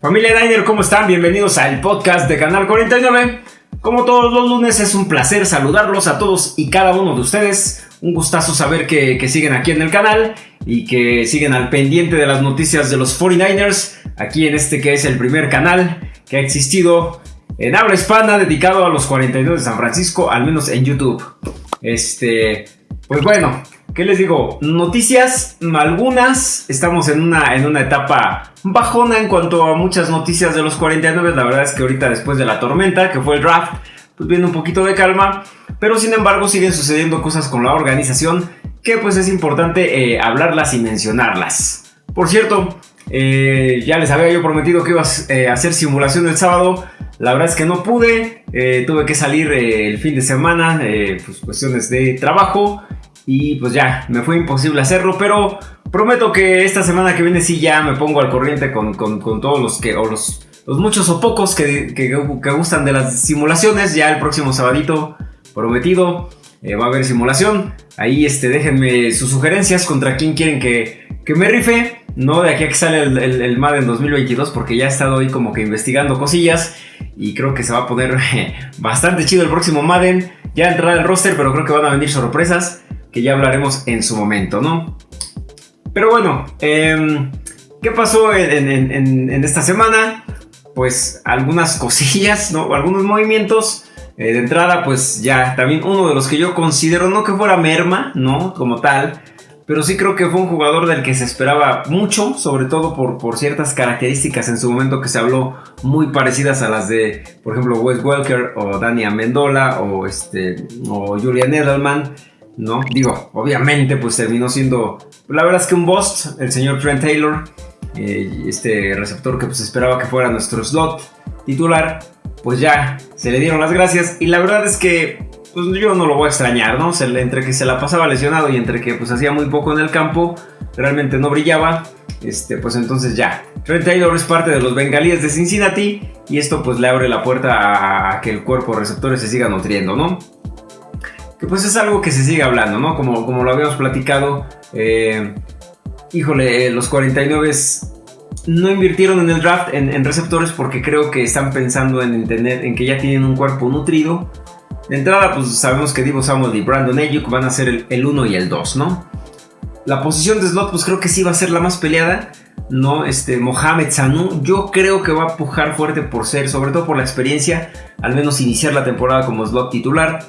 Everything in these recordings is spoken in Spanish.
Familia Niner, ¿cómo están? Bienvenidos al podcast de Canal 49. Como todos los lunes, es un placer saludarlos a todos y cada uno de ustedes. Un gustazo saber que, siguen aquí en el canal y que siguen al pendiente de las noticias de los 49ers, aquí en este que es el primer canal que ha existido en habla hispana dedicado a los 42 de San Francisco, al menos en YouTube. Este, pues bueno, ¿Qué les digo? Noticias, algunas. Estamos en una, en una etapa bajona en cuanto a muchas noticias de los 49. La verdad es que ahorita después de la tormenta, que fue el draft, pues viene un poquito de calma. Pero sin embargo siguen sucediendo cosas con la organización que pues es importante eh, hablarlas y mencionarlas. Por cierto, eh, ya les había yo prometido que iba eh, a hacer simulación el sábado. La verdad es que no pude. tuve que salir el fin de semana. pues cuestiones de trabajo. Y pues ya, me fue imposible hacerlo, pero prometo que esta semana que viene sí ya me pongo al corriente con, todos los que, o los, los muchos o pocos que, que, gustan de las simulaciones. Ya el próximo sabadito prometido eh, va a haber simulación. Ahí este, déjenme sus sugerencias contra quién quieren que, que me rife. No de aquí a que sale el, el, el, Madden 2022 porque ya he estado ahí como que investigando cosillas y creo que se va a poner bastante chido el próximo Madden. Ya entrará el roster pero creo que van a venir sorpresas que ya hablaremos en su momento, ¿no? Pero bueno, em, ¿qué pasó en, esta semana? Pues algunas cosillas, ¿no? Algunos movimientos. Eh, de entrada, pues ya también uno de los que yo considero, no que fuera merma, ¿no? Como tal, pero sí creo que fue un jugador del que se esperaba mucho, sobre todo por, por, ciertas características en su momento que se habló muy parecidas a las de, por ejemplo, Wes Welker o Dani Amendola o, este, o Julian Edelman. ¿No? Digo, obviamente pues terminó siendo, la verdad es que un bust, el señor Trent Taylor, eh, este receptor que pues esperaba que fuera nuestro slot titular, pues ya se le dieron las gracias y la verdad es que pues yo no lo voy a extrañar, ¿no? Entre que se la pasaba lesionado y entre que pues hacía muy poco en el campo, realmente no brillaba, este, pues entonces ya. Trent Taylor es parte de los bengalíes de Cincinnati y esto pues le abre la puerta a que el cuerpo receptores se siga nutriendo, ¿no? Que pues es algo que se sigue hablando, ¿no? Como, como lo habíamos platicado, eh, híjole, eh, los 49 no invirtieron en el draft en, receptores porque creo que están pensando en entender, en que ya tienen un cuerpo nutrido. De entrada, pues sabemos que Divo Samuel y Brandon Ayuk van a ser el, 1 y el 2, ¿no? La posición de slot, pues creo que sí va a ser la más peleada. ¿no? Este, Mohamed Sanu, yo creo que va a pujar fuerte por ser, sobre todo por la experiencia, al menos iniciar la temporada como slot titular.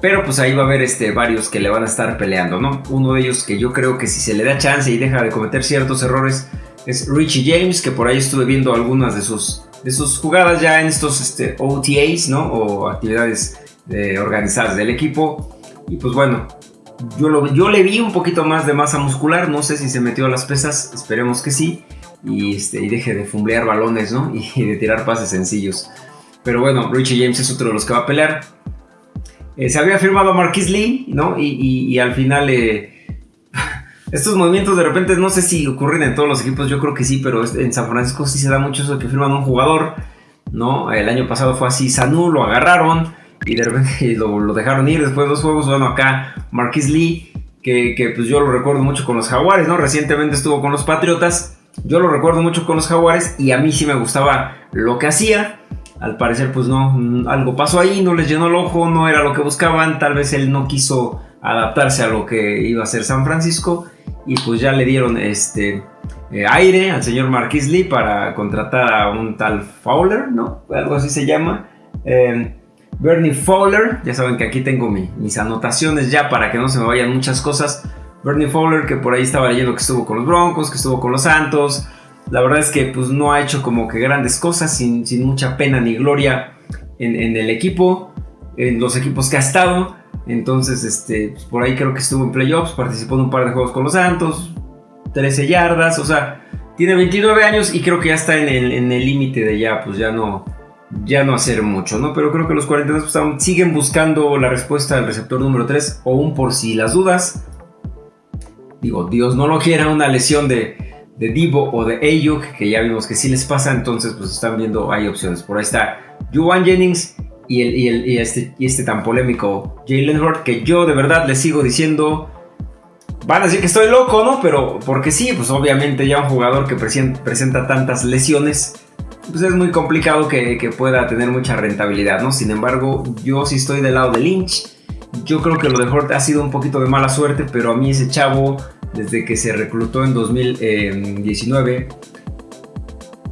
Pero pues ahí va a haber este, varios que le van a estar peleando, ¿no? Uno de ellos que yo creo que si se le da chance y deja de cometer ciertos errores es Richie James, que por ahí estuve viendo algunas de sus, de sus jugadas ya en estos este, OTAs, ¿no? O actividades eh, organizadas del equipo. Y pues bueno, yo, lo, yo le vi un poquito más de masa muscular, no sé si se metió a las pesas, esperemos que sí. Y, este, y deje de fumblear balones, ¿no? Y de tirar pases sencillos. Pero bueno, Richie James es otro de los que va a pelear. Eh, se había firmado a Marquis Lee, ¿no? Y, al final eh, estos movimientos de repente no sé si ocurren en todos los equipos, yo creo que sí, pero en San Francisco sí se da mucho eso de que firman un jugador, ¿no? El año pasado fue así, Sanu lo agarraron y de repente lo, dejaron ir después de dos juegos, bueno, acá Marquis Lee, que, que, pues yo lo recuerdo mucho con los Jaguares, ¿no? Recientemente estuvo con los Patriotas, yo lo recuerdo mucho con los Jaguares y a mí sí me gustaba lo que hacía al parecer pues no, algo pasó ahí, no les llenó el ojo, no era lo que buscaban, tal vez él no quiso adaptarse a lo que iba a ser San Francisco y pues ya le dieron este eh, aire al señor Marquis Lee para contratar a un tal Fowler, ¿no? Algo así se llama. Em, Bernie Fowler, ya saben que aquí tengo mis anotaciones ya para que no se me vayan muchas cosas. Bernie Fowler, que por ahí estaba leyendo que estuvo con los Broncos, que estuvo con los Santos, la verdad es que pues no ha hecho como que grandes cosas, sin, mucha pena ni gloria en, el equipo, en los equipos que ha estado. Entonces, este, pues, por ahí creo que estuvo en playoffs, participó en un par de juegos con los Santos, 13 yardas, o sea, tiene 29 años y creo que ya está en el límite de ya, pues ya no, ya no hacer mucho, ¿no? Pero creo que los 42 pues, siguen buscando la respuesta del receptor número 3, o un por si las dudas. Digo, Dios no lo quiera, una lesión de de Divo o de Ayuk, que ya vimos que sí les pasa, entonces pues están viendo, hay opciones. Por ahí está Juwan Jennings y, el, y, este, y este tan polémico Jalen Hurt, que yo de verdad les sigo diciendo, van a decir que estoy loco, ¿no? Pero porque sí, pues obviamente ya un jugador que presenta tantas lesiones, pues es muy complicado que, que, pueda tener mucha rentabilidad, ¿no? Sin embargo, yo sí estoy del lado de Lynch. Yo creo que lo de Hort ha sido un poquito de mala suerte, pero a mí ese chavo, desde que se reclutó en 2019,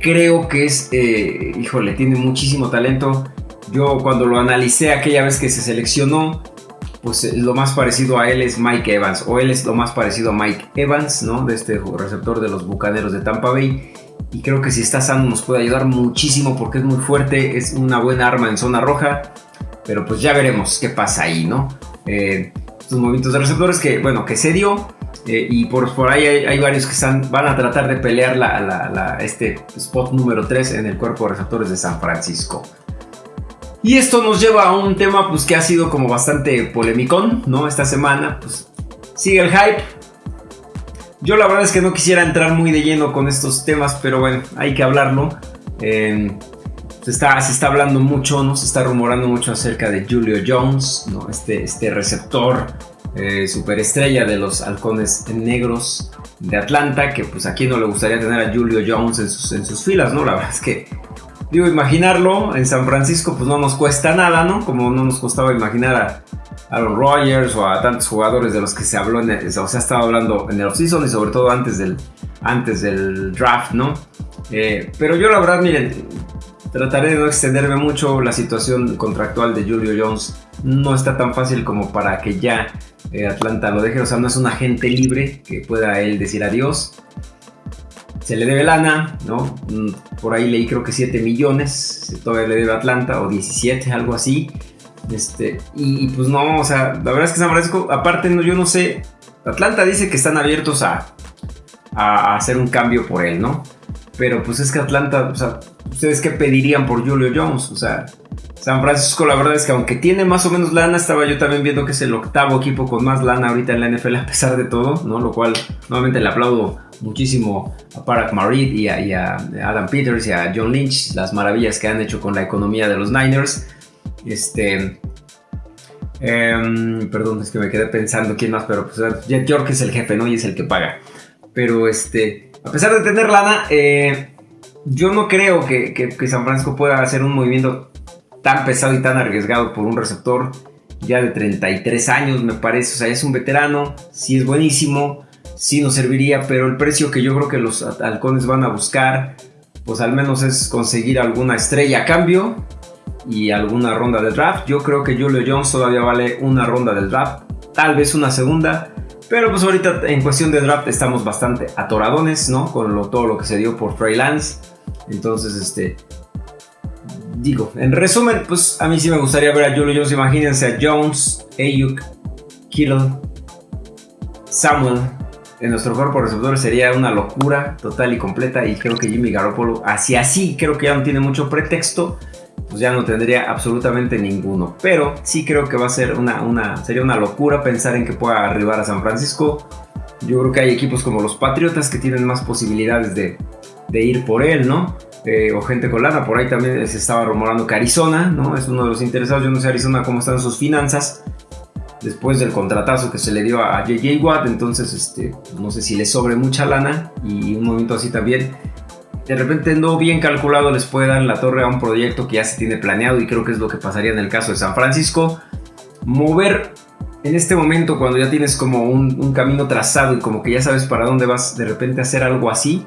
creo que es, eh, híjole, tiene muchísimo talento. Yo cuando lo analicé aquella vez que se seleccionó, pues eh, lo más parecido a él es Mike Evans, o él es lo más parecido a Mike Evans, ¿no? De este receptor de los Bucaneros de Tampa Bay. Y creo que si está sano nos puede ayudar muchísimo porque es muy fuerte, es una buena arma en zona roja. Pero pues ya veremos qué pasa ahí, ¿no? Eh, estos movimientos de receptores que, bueno, que se dio. Eh, y por, ahí hay, varios que están, van a tratar de pelear este spot número 3 en el cuerpo de receptores de San Francisco. Y esto nos lleva a un tema pues, que ha sido como bastante polemicón, ¿no? Esta semana, pues sigue el hype. Yo la verdad es que no quisiera entrar muy de lleno con estos temas, pero bueno, hay que hablarlo. Eh, se, está, se está hablando mucho, ¿no? Se está rumorando mucho acerca de Julio Jones, ¿no? Este, este receptor eh, superestrella de los halcones negros de Atlanta, que pues aquí no le gustaría tener a Julio Jones en sus, filas, ¿no? La verdad es que Digo, imaginarlo en San Francisco pues no nos cuesta nada, ¿no? Como no nos costaba imaginar a Aaron Rodgers o a tantos jugadores de los que se habló, en o se ha hablando en el offseason y sobre todo antes del, antes del draft, ¿no? Eh, pero yo la verdad, miren, trataré de no extenderme mucho. La situación contractual de Julio Jones no está tan fácil como para que ya eh, Atlanta lo deje. O sea, no es un agente libre que pueda él decir adiós se le debe lana, ¿no? Mm, por ahí leí creo que 7 millones, todavía le debe Atlanta, o 17, algo así. Este, y, pues no, o sea, la verdad es que San Francisco, aparte, no, yo no sé, Atlanta dice que están abiertos a, a hacer un cambio por él, ¿no? Pero pues es que Atlanta, o sea, ¿ustedes qué pedirían por Julio Jones? O sea, San Francisco, la verdad es que aunque tiene más o menos lana, estaba yo también viendo que es el octavo equipo con más lana ahorita en la NFL a pesar de todo, ¿no? Lo cual nuevamente le aplaudo muchísimo a Parag Marid y a, Adam Peters y a John Lynch, las maravillas que han hecho con la economía de los Niners. Este. Em, perdón, es que me quedé pensando quién más, pero pues Jet York es el jefe, ¿no? Y es el que paga. Pero este. A pesar de tener lana, eh, yo no creo que, San Francisco pueda hacer un movimiento tan pesado y tan arriesgado por un receptor ya de 33 años, me parece. O sea, es un veterano, sí es buenísimo, sí nos serviría, pero el precio que yo creo que los halcones van a buscar, pues al menos es conseguir alguna estrella a cambio y alguna ronda de draft. Yo creo que Julio Jones todavía vale una ronda del draft, tal vez una segunda. Pero pues ahorita en cuestión de draft estamos bastante atoradones, ¿no? Con todo lo que se dio por Trey Lance. Entonces, este, digo, en resumen, pues a mí sí me gustaría ver a Julio Jones. Imagínense a Jones, Ayuk, Kittle, Samuel. En nuestro cuerpo receptor sería una locura total y completa. Y creo que Jimmy Garoppolo, así así, creo que ya no tiene mucho pretexto. Pues ya no tendría absolutamente ninguno. Pero sí creo que va a ser una, una, sería una locura pensar en que pueda arribar a San Francisco. Yo creo que hay equipos como los Patriotas que tienen más posibilidades de, de ir por él, ¿no? Eh, o gente con lana. Por ahí también se estaba rumorando que Arizona, ¿no? Es uno de los interesados. Yo no sé Arizona cómo están sus finanzas después del contratazo que se le dio a JJ Watt. Entonces, este, no sé si le sobre mucha lana y un momento así también. De repente no bien calculado les puede dar la torre a un proyecto que ya se tiene planeado y creo que es lo que pasaría en el caso de San Francisco. Mover en este momento cuando ya tienes como un, un camino trazado y como que ya sabes para dónde vas de repente hacer algo así,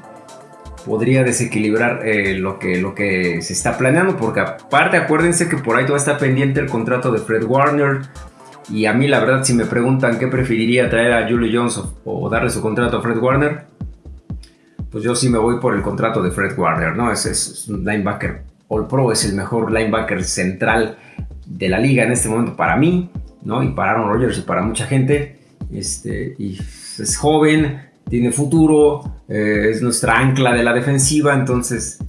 podría desequilibrar eh, lo, que, lo que se está planeando, porque aparte acuérdense que por ahí todavía está pendiente el contrato de Fred Warner, y a mí la verdad si me preguntan qué preferiría traer a Julio Jones o, darle su contrato a Fred Warner, pues yo sí me voy por el contrato de Fred Warner, ¿no? Es, un linebacker All Pro, es el mejor linebacker central de la liga en este momento para mí, ¿no? Y para Aaron Rodgers y para mucha gente. Este, y es joven, tiene futuro, eh, es nuestra ancla de la defensiva, entonces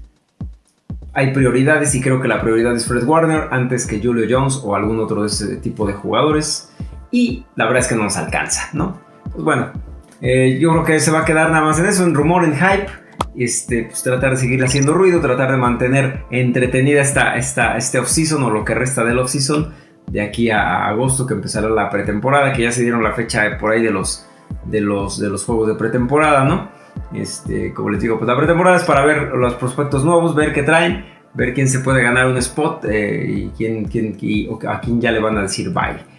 hay prioridades y creo que la prioridad es Fred Warner antes que Julio Jones o algún otro de ese tipo de jugadores y la verdad es que no nos alcanza, ¿no? Pues bueno, eh, yo creo que se va a quedar nada más en eso, en rumor, en hype. Este, pues tratar de seguir haciendo ruido, tratar de mantener entretenida esta, esta, este off-season o lo que resta del off-season de aquí a agosto que empezará la pretemporada, que ya se dieron la fecha por ahí de los de los, de los juegos de pretemporada, ¿no? Este, como les digo, pues la pretemporada es para ver los prospectos nuevos, ver qué traen, ver quién se puede ganar un spot eh, y, quién, quién, a quién ya le van a decir bye.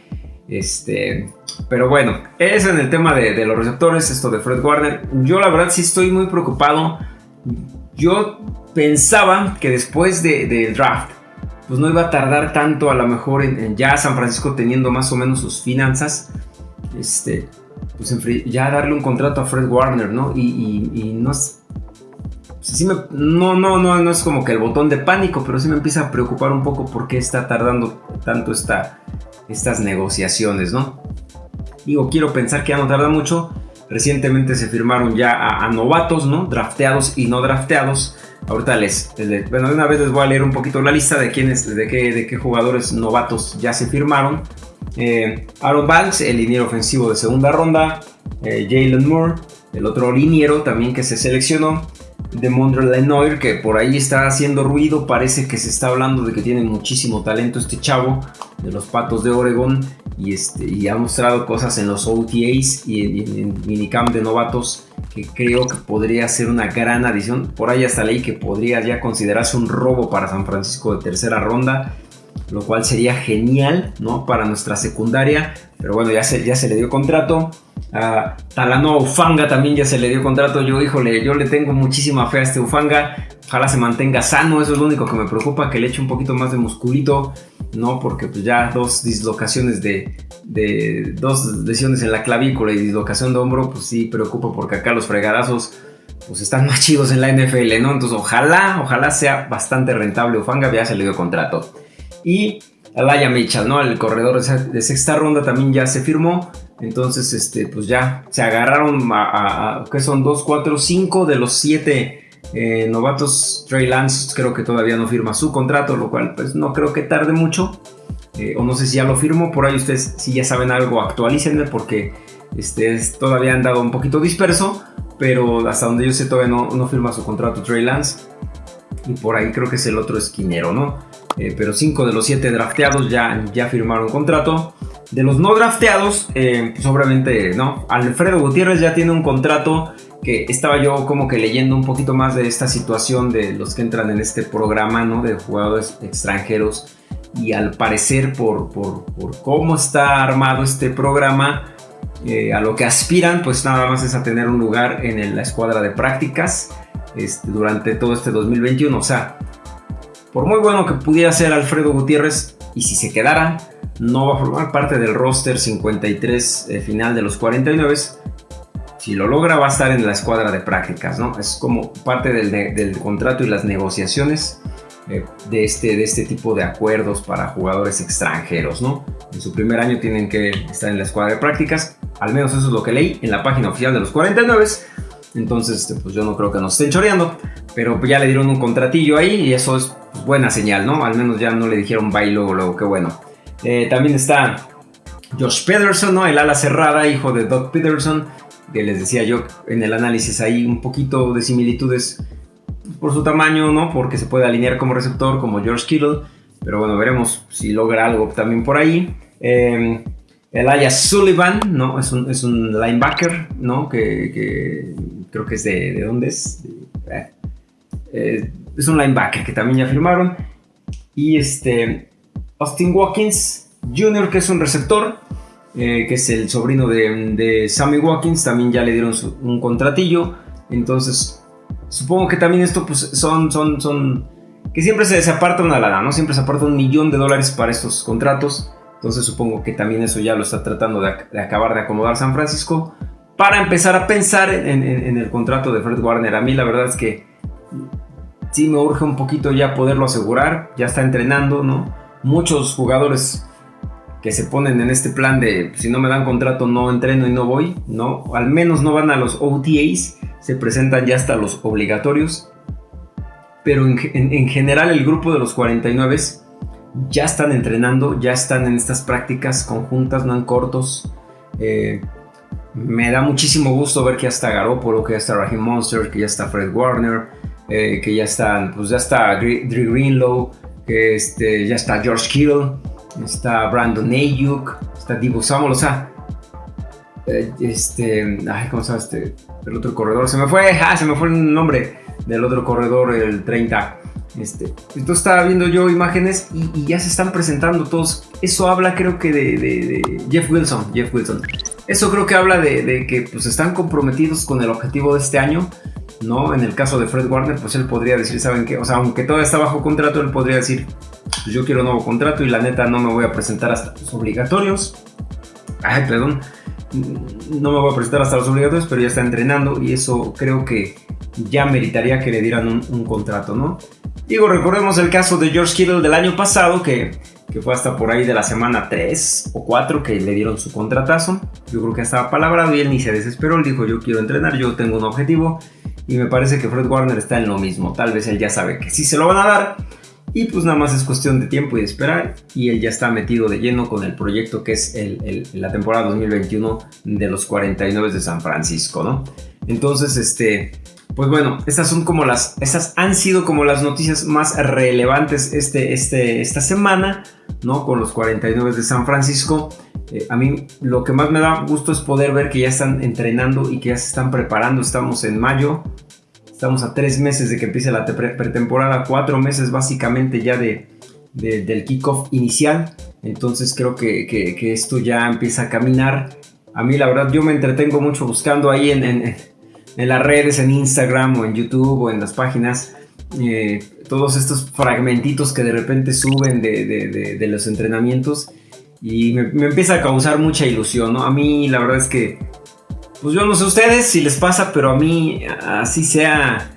Este, pero bueno, es en el tema de, los receptores, esto de Fred Warner. Yo la verdad sí estoy muy preocupado. Yo pensaba que después del draft, pues no iba a tardar tanto a lo mejor en, ya San Francisco teniendo más o menos sus finanzas. Este, pues ya darle un contrato a Fred Warner, ¿no? Y, no es... no, no, no, no es como que el botón de pánico, pero sí me empieza a preocupar un poco por qué está tardando tanto esta, estas negociaciones, ¿no? Digo, quiero pensar que ya no tarda mucho. Recientemente se firmaron ya a, novatos, ¿no? Drafteados y no drafteados. Ahorita les, bueno, de una vez les voy a leer un poquito la lista de quiénes, de qué, de qué jugadores novatos ya se firmaron. Eh, Aaron Banks, el liniero ofensivo de segunda ronda. Eh, Jalen Moore, el otro liniero también que se seleccionó. De Mondre Lenoir, que por ahí está haciendo ruido. Parece que se está hablando de que tiene muchísimo talento este chavo de los Patos de Oregon. Y, este, y ha mostrado cosas en los OTAs y en, en minicamp de novatos que creo que podría ser una gran adición. Por ahí hasta leí que podría ya considerarse un robo para San Francisco de tercera ronda lo cual sería genial, ¿no? Para nuestra secundaria, pero bueno, ya se, ya se le dio contrato. A Talano Ufanga también ya se le dio contrato. Yo, híjole, yo le tengo muchísima fe a este Ufanga. Ojalá se mantenga sano, eso es lo único que me preocupa, que le eche un poquito más de musculito, ¿no? Porque pues ya dos dislocaciones de, de dos lesiones en la clavícula y dislocación de hombro, pues sí preocupa porque acá los fregadazos pues están más chidos en la NFL. Entonces ojalá, ojalá sea bastante rentable Ufanga, ya se le dio contrato. Y Alaya Mitchell, ¿no? El corredor de sexta ronda también ya se firmó. Entonces, este, pues ya se agarraron a, que son 2, 4, 5 de los 7 eh, novatos. Trey Lance creo que todavía no firma su contrato, lo cual pues no creo que tarde mucho. Eh, o no sé si ya lo firmó, por ahí ustedes si ya saben algo, actualícenme porque este, todavía han dado un poquito disperso, pero hasta donde yo sé todavía no, no firma su contrato Trey Lance. Y por ahí creo que es el otro esquinero, ¿no? Eh, pero 5 de los 7 drafteados ya, ya firmaron contrato. De los no drafteados, eh, pues obviamente, ¿no? Alfredo Gutiérrez ya tiene un contrato que estaba yo como que leyendo un poquito más de esta situación de los que entran en este programa, ¿no? De jugadores extranjeros. Y al parecer, por, por, cómo está armado este programa, eh, a lo que aspiran, pues nada más es a tener un lugar en la escuadra de prácticas este, durante todo este 2021. O sea, por muy bueno que pudiera ser Alfredo Gutiérrez, y si se quedara, no va a formar parte del roster 53 eh, final de los 49. Si lo logra, va a estar en la escuadra de prácticas, ¿no? Es como parte del, contrato y las negociaciones eh, de, este, de este tipo de acuerdos para jugadores extranjeros, ¿no? En su primer año tienen que estar en la escuadra de prácticas, al menos eso es lo que leí en la página oficial de los 49. Entonces, este, pues yo no creo que nos estén choreando, pero ya le dieron un contratillo ahí y eso es buena señal, ¿no? Al menos ya no le dijeron bye luego, luego, qué bueno. Eh, también está Josh Pederson, ¿no? El ala cerrada, hijo de Doug Peterson, que les decía yo en el análisis ahí un poquito de similitudes por su tamaño, ¿no? Porque se puede alinear como receptor, como George Kittle, pero bueno, veremos si logra algo también por ahí. Eh, Elias Sullivan, ¿no? Es un, es un linebacker, ¿no? Que, creo que es de, ¿de dónde es? Eh, eh, es un linebacker que también ya firmaron. Y este, Austin Watkins Jr., que es un receptor, eh, que es el sobrino de, Sammy Watkins, también ya le dieron un contratillo. Entonces, supongo que también esto pues, son, son, son, que siempre se, aparta una lana, ¿no? Siempre se aparta un millón de dólares para estos contratos. Entonces supongo que también eso ya lo está tratando de, acabar de acomodar San Francisco para empezar a pensar en, en, el contrato de Fred Warner. A mí la verdad es que sí me urge un poquito ya poderlo asegurar, ya está entrenando, ¿no? Muchos jugadores que se ponen en este plan de si no me dan contrato no entreno y no voy, ¿no? Al menos no van a los OTAs, se presentan ya hasta los obligatorios. Pero en, general el grupo de los 49 ya están entrenando, ya están en estas prácticas conjuntas, no en cortos. Eh, me da muchísimo gusto ver que ya está Garoppolo, que ya está Raheem Monster, que ya está Fred Warner, eh, que ya están, pues ya está Drew Greenlow, que este, ya está George Kittle, está Brandon Ayuk, está Divo Samuel, o sea, eh, este, ay, ¿cómo se llama este? El otro corredor, se me fue, ah, se me fue el nombre del otro corredor, el 30. Este, entonces estaba viendo yo imágenes y, ya se están presentando todos. Eso habla creo que de, Jeff Wilson. Jeff Wilson. Eso creo que habla de, que pues están comprometidos con el objetivo de este año. ¿No? En el caso de Fred Warner, pues él podría decir, ¿saben qué? O sea, aunque todavía está bajo contrato, él podría decir, pues yo quiero un nuevo contrato y la neta no me voy a presentar hasta los obligatorios. Ay, perdón. No me voy a presentar hasta los obligatorios, pero ya está entrenando y eso creo que ya meritaría que le dieran un contrato, ¿no? Digo, recordemos el caso de George Kittle del año pasado, que, que, fue hasta por ahí de la semana 3 o 4 que le dieron su contratazo. Yo creo que estaba palabrado y él ni se desesperó. Él dijo, yo quiero entrenar, yo tengo un objetivo. Y me parece que Fred Warner está en lo mismo. Tal vez él ya sabe que sí se lo van a dar. Y pues nada más es cuestión de tiempo y de esperar. Y él ya está metido de lleno con el proyecto que es el, la temporada 2021 de los 49 de San Francisco, ¿no? Entonces, este pues bueno, estas son como las, estas han sido como las noticias más relevantes este, este, esta semana, ¿no? Con los 49 de San Francisco. Eh, a mí lo que más me da gusto es poder ver que ya están entrenando y que ya se están preparando. Estamos en mayo, estamos a tres meses de que empiece la pretemporada, cuatro meses básicamente ya de, del kickoff inicial. Entonces creo que, que, esto ya empieza a caminar. A mí la verdad yo me entretengo mucho buscando ahí en, en en las redes, en Instagram o en YouTube o en las páginas, eh, todos estos fragmentitos que de repente suben de, los entrenamientos y me, empieza a causar mucha ilusión, ¿no? A mí la verdad es que, pues yo no sé ustedes si les pasa, pero a mí así sea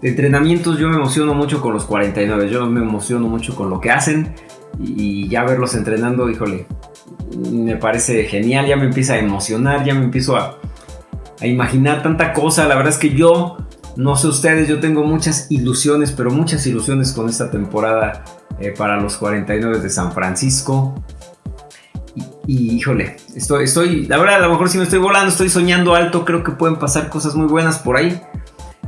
de entrenamientos yo me emociono mucho con los 49, yo me emociono mucho con lo que hacen y ya verlos entrenando, híjole, me parece genial, ya me empieza a emocionar, ya me empiezo a a imaginar tanta cosa. La verdad es que yo, no sé ustedes, yo tengo muchas ilusiones, pero muchas ilusiones con esta temporada eh, para los 49 de San Francisco. Y, híjole, estoy, estoy, la verdad, a lo mejor si me estoy volando, estoy soñando alto, creo que pueden pasar cosas muy buenas por ahí.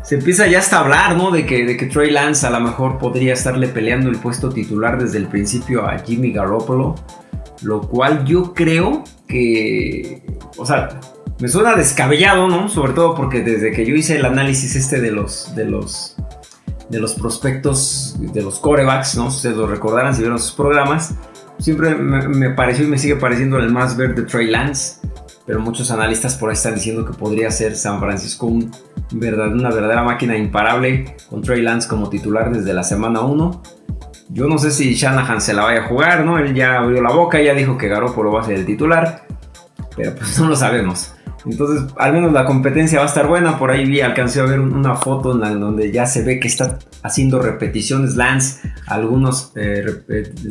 Se empieza ya hasta a hablar, ¿no? De que, de que Trey Lance a lo mejor podría estarle peleando el puesto titular desde el principio a Jimmy Garoppolo. Lo cual yo creo que, o sea, me suena descabellado, ¿no? Sobre todo porque desde que yo hice el análisis este de los, de los, de los prospectos, de los corebacks, ¿no? Ustedes lo recordarán si vieron sus programas, siempre me, pareció y me sigue pareciendo el más verde Trey Lance, pero muchos analistas por ahí están diciendo que podría ser San Francisco un una verdadera máquina imparable con Trey Lance como titular desde la semana 1. Yo no sé si Shanahan se la vaya a jugar, ¿no? Él ya abrió la boca, ya dijo que Garoppolo va a ser el titular, pero pues no lo sabemos. Entonces, al menos la competencia va a estar buena. Por ahí vi, alcancé a ver una foto en donde ya se ve que está haciendo repeticiones Lance, algunas eh,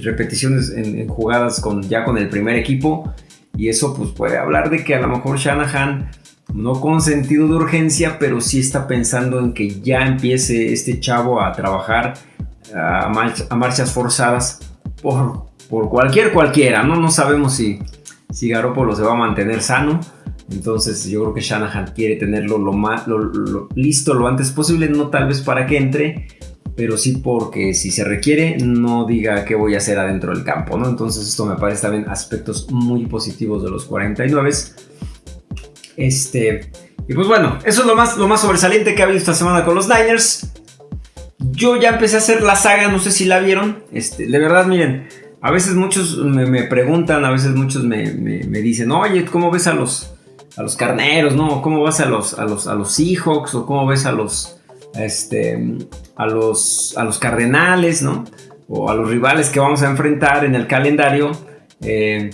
repeticiones en, jugadas con, ya con el primer equipo. Y eso pues puede hablar de que a lo mejor Shanahan, no con sentido de urgencia, pero sí está pensando en que ya empiece este chavo a trabajar a, marchas forzadas por, por cualquier cualquiera. ¿no? no sabemos si, si Garoppolo se va a mantener sano entonces yo creo que Shanahan quiere tenerlo lo más listo lo antes posible, no tal vez para que entre, pero sí porque si se requiere no diga qué voy a hacer adentro del campo, ¿no? Entonces esto me parece también aspectos muy positivos de los 49. Este, y pues bueno, eso es lo más, lo más sobresaliente que ha habido esta semana con los Niners. Yo ya empecé a hacer la saga, no sé si la vieron. Este, de verdad, miren, a veces muchos me, preguntan, a veces muchos me, me dicen, oye, ¿cómo ves a los, a los carneros, ¿no? ¿Cómo vas a los, a los, a los Seahawks o cómo ves a los, este, a los, a los Cardenales, ¿no? O a los rivales que vamos a enfrentar en el calendario. Eh,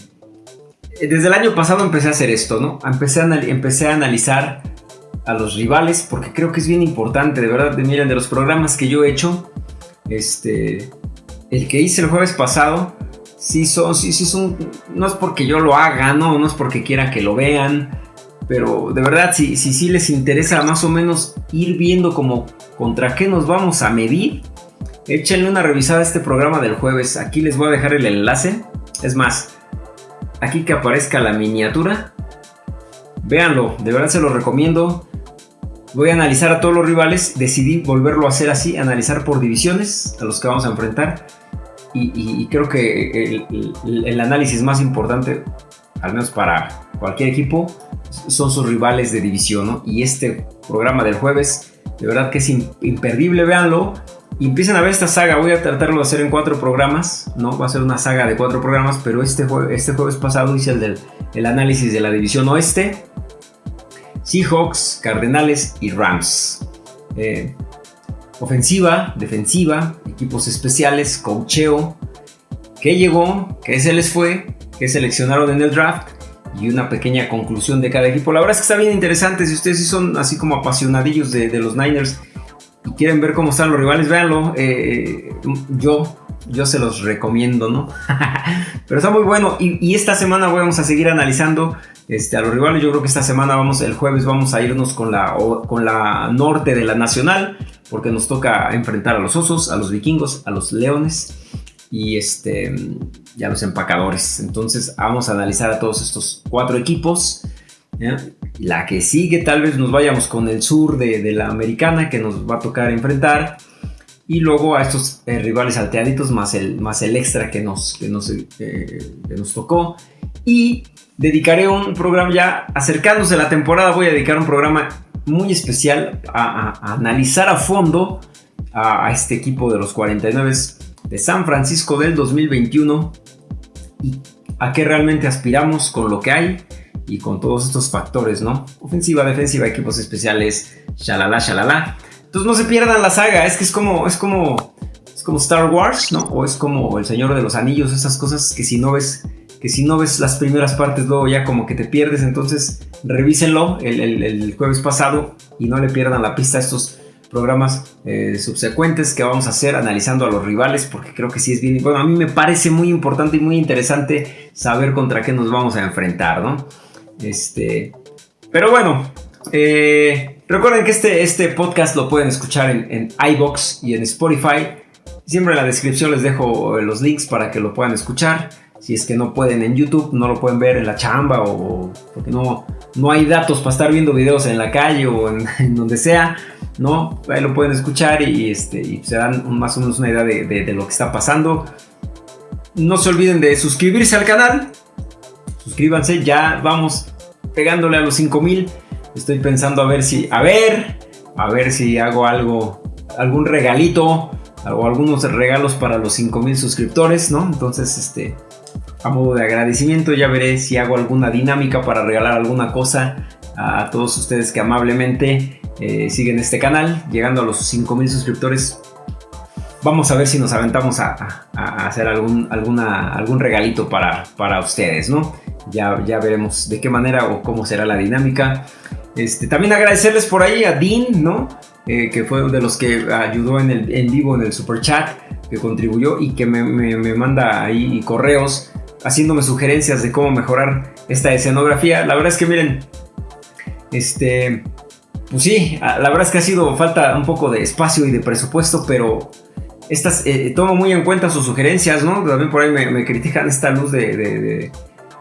desde el año pasado empecé a hacer esto, ¿no? Empecé a, empecé a analizar a los rivales porque creo que es bien importante, de verdad, miren, de los programas que yo he hecho, este, el que hice el jueves pasado, sí son, sí, sí son, no es porque yo lo haga, no, no es porque quiera que lo vean, pero de verdad, si sí si, les interesa más o menos ir viendo como contra qué nos vamos a medir, échenle una revisada a este programa del jueves. Aquí les voy a dejar el enlace. Es más, aquí que aparezca la miniatura. Véanlo, de verdad se lo recomiendo. Voy a analizar a todos los rivales. Decidí volverlo a hacer así, analizar por divisiones a los que vamos a enfrentar. Y, creo que el, el análisis más importante, al menos para cualquier equipo, son sus rivales de división, ¿no? Y este programa del jueves, de verdad que es imperdible, véanlo. Y empiezan a ver esta saga, voy a tratarlo de hacer en cuatro programas, ¿no? Va a ser una saga de cuatro programas, pero este, este jueves pasado hice el del el análisis de la división oeste. Seahawks, Cardenales y Rams. Eh, ofensiva, defensiva, equipos especiales, cocheo, qué llegó, qué se les fue, qué seleccionaron en el draft y una pequeña conclusión de cada equipo. La verdad es que está bien interesante. Si ustedes son así como apasionadillos de, los Niners y quieren ver cómo están los rivales, véanlo. Eh, yo, yo se los recomiendo, ¿no? Pero está muy bueno. Y, esta semana vamos a seguir analizando este, a los rivales. Yo creo que esta semana vamos, el jueves vamos a irnos con la, con la norte de la nacional. Porque nos toca enfrentar a los osos, a los vikingos, a los leones y este ya los empacadores. Entonces vamos a analizar a todos estos cuatro equipos. La que sigue tal vez nos vayamos con el sur de, la americana que nos va a tocar enfrentar. Y luego a estos eh, rivales alteaditos más el, más el extra que nos, que nos, eh, nos tocó. Y dedicaré un programa ya acercándose a la temporada. Voy a dedicar un programa muy especial a, analizar a fondo a, a este equipo de los 49 de San Francisco del 2021 y a qué realmente aspiramos con lo que hay y con todos estos factores, ¿no? Ofensiva, defensiva, equipos especiales, shalala, shalala. Entonces no se pierdan la saga, es que es como, es como, es como Star Wars, ¿no? O es como El Señor de los Anillos, esas cosas que si no ves, que si no ves las primeras partes luego ya como que te pierdes, entonces revísenlo el, el jueves pasado y no le pierdan la pista a estos programas eh, subsecuentes que vamos a hacer analizando a los rivales porque creo que sí es bien bueno a mí me parece muy importante y muy interesante saber contra qué nos vamos a enfrentar no este pero bueno eh, recuerden que este, este podcast lo pueden escuchar en, en iBox y en Spotify. Siempre en la descripción les dejo los links para que lo puedan escuchar. Si es que no pueden en YouTube, no lo pueden ver en la chamba o porque no, no hay datos para estar viendo videos en la calle o en donde sea. ¿No? Ahí lo pueden escuchar y, este, se dan más o menos una idea de, lo que está pasando. No se olviden de suscribirse al canal. Suscríbanse, ya vamos pegándole a los 5000. Estoy pensando a ver si, a ver, a ver si hago algo, algún regalito o algunos regalos para los 5000 suscriptores, ¿no? Entonces, este, a modo de agradecimiento, ya veré si hago alguna dinámica para regalar alguna cosa a todos ustedes que amablemente eh, siguen este canal, llegando a los 5000 suscriptores. Vamos a ver si nos aventamos a, hacer algún, alguna, algún regalito para, para ustedes, ¿no? Ya, ya veremos de qué manera o cómo será la dinámica. Este, también agradecerles por ahí a Dean, ¿no? Eh, que fue de los que ayudó en, el, en vivo en el super chat, que contribuyó y que me, me manda ahí correos haciéndome sugerencias de cómo mejorar esta escenografía. La verdad es que miren, este, pues sí, la verdad es que ha sido falta un poco de espacio y de presupuesto, pero estas, eh, tomo muy en cuenta sus sugerencias, ¿no? También por ahí me, critican esta luz de,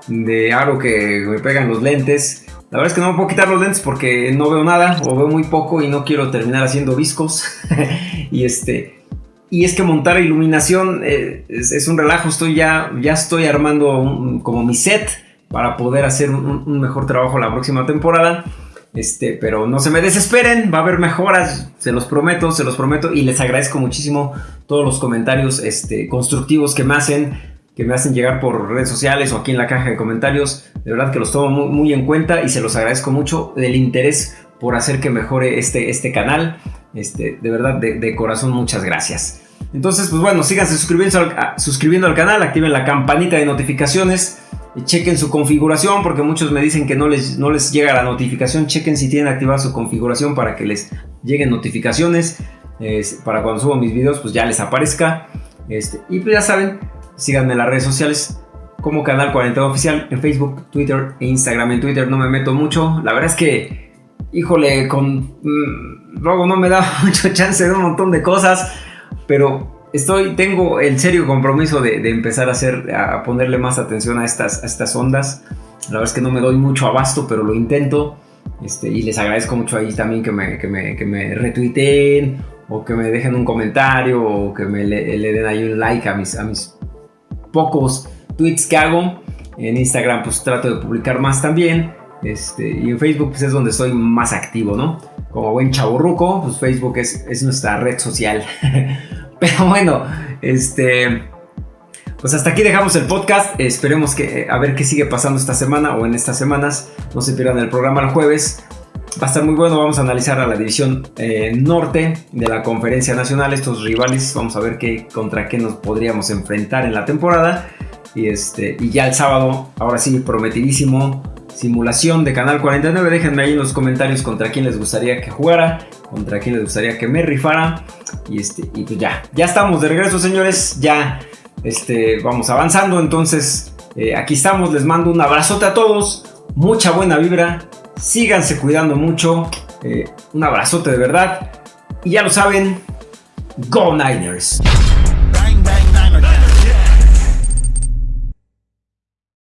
de, aro que me pegan los lentes. La verdad es que no me puedo quitar los lentes porque no veo nada o veo muy poco y no quiero terminar haciendo viscos. y este, y es que montar iluminación eh, es, un relajo. Estoy ya, ya estoy armando como mi set para poder hacer un mejor trabajo la próxima temporada. Este, pero no se me desesperen, va a haber mejoras, se los prometo, se los prometo y les agradezco muchísimo todos los comentarios este, constructivos que me hacen, que me hacen llegar por redes sociales o aquí en la caja de comentarios. De verdad que los tomo muy, en cuenta y se los agradezco mucho del interés por hacer que mejore este, este canal. Este, de verdad, de, corazón, muchas gracias. Entonces, pues bueno, síganse suscribiendo al, suscribiendo al canal, activen la campanita de notificaciones chequen su configuración porque muchos me dicen que no les, no les llega la notificación. Chequen si tienen activada su configuración para que les lleguen notificaciones. para cuando subo mis videos pues ya les aparezca. Este, y pues ya saben, síganme en las redes sociales como Canal 42 Oficial en Facebook, Twitter e Instagram. En Twitter no me meto mucho. La verdad es que, híjole, con... Mm, luego no me da mucho chance de un montón de cosas. Pero estoy, tengo el serio compromiso de, empezar a hacer, a ponerle más atención a estas, estas ondas. La verdad es que no me doy mucho abasto, pero lo intento. Este, y les agradezco mucho ahí también que me, que me, que me retuiteen o que me dejen un comentario o que me le, den ahí un like a mis, a mis pocos tweets que hago. En Instagram pues trato de publicar más también. Este, y en Facebook pues, es donde estoy más activo, ¿no? Como buen chaburruco, pues Facebook es, es nuestra red social. Pero bueno, este... Pues hasta aquí dejamos el podcast. Esperemos que a ver qué sigue pasando esta semana o en estas semanas. No se pierdan el programa el jueves. Va a estar muy bueno. Vamos a analizar a la división eh, norte de la conferencia nacional. Estos rivales. Vamos a ver qué, contra qué nos podríamos enfrentar en la temporada. Y, este, y ya el sábado, ahora sí, prometidísimo. Simulación de Canal 49. Déjenme ahí en los comentarios contra quién les gustaría que jugara. Contra quién les gustaría que me rifara. Y, este, y pues ya. Ya estamos de regreso, señores. Ya este, vamos avanzando, entonces eh, aquí estamos, les mando un abrazote a todos, mucha buena vibra, síganse cuidando mucho, eh, un abrazote de verdad, y ya lo saben, Go Niners.